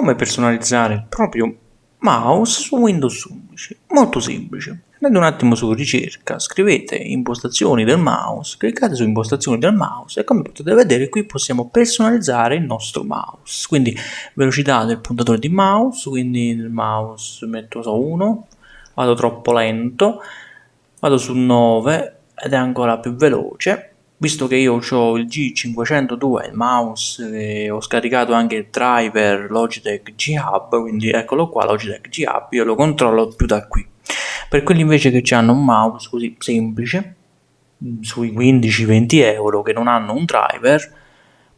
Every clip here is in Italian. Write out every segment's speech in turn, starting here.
come personalizzare il proprio mouse su Windows 11. Molto semplice. Andate un attimo su ricerca, scrivete impostazioni del mouse, cliccate su impostazioni del mouse e come potete vedere qui possiamo personalizzare il nostro mouse. Quindi velocità del puntatore di mouse, quindi il mouse metto su 1, vado troppo lento, vado su 9 ed è ancora più veloce visto che io ho il G502 il mouse ho scaricato anche il driver Logitech G Hub quindi eccolo qua Logitech G Hub io lo controllo più da qui. Per quelli invece che hanno un mouse così semplice sui 15-20 euro che non hanno un driver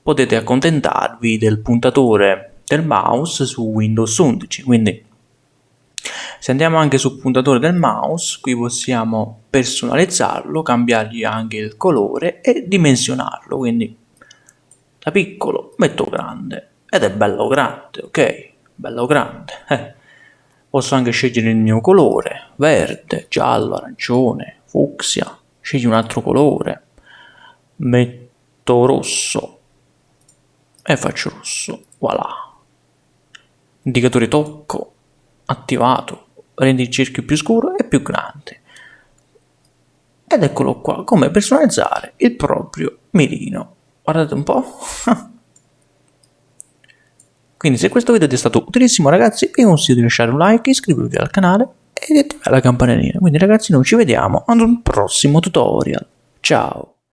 potete accontentarvi del puntatore del mouse su Windows 11 quindi se andiamo anche sul puntatore del mouse, qui possiamo personalizzarlo, cambiargli anche il colore e dimensionarlo, quindi da piccolo metto grande ed è bello grande, ok? Bello grande. Eh. Posso anche scegliere il mio colore, verde, giallo, arancione, fucsia, scegli un altro colore, metto rosso e faccio rosso, voilà. Indicatore tocco, attivato, rendi il cerchio più scuro e più grande. Ed eccolo qua, come personalizzare il proprio mirino. Guardate un po'. Quindi se questo video ti è stato utilissimo ragazzi vi consiglio di lasciare un like, iscrivervi al canale e di attivare la campanellina. Quindi ragazzi noi ci vediamo ad un prossimo tutorial. Ciao!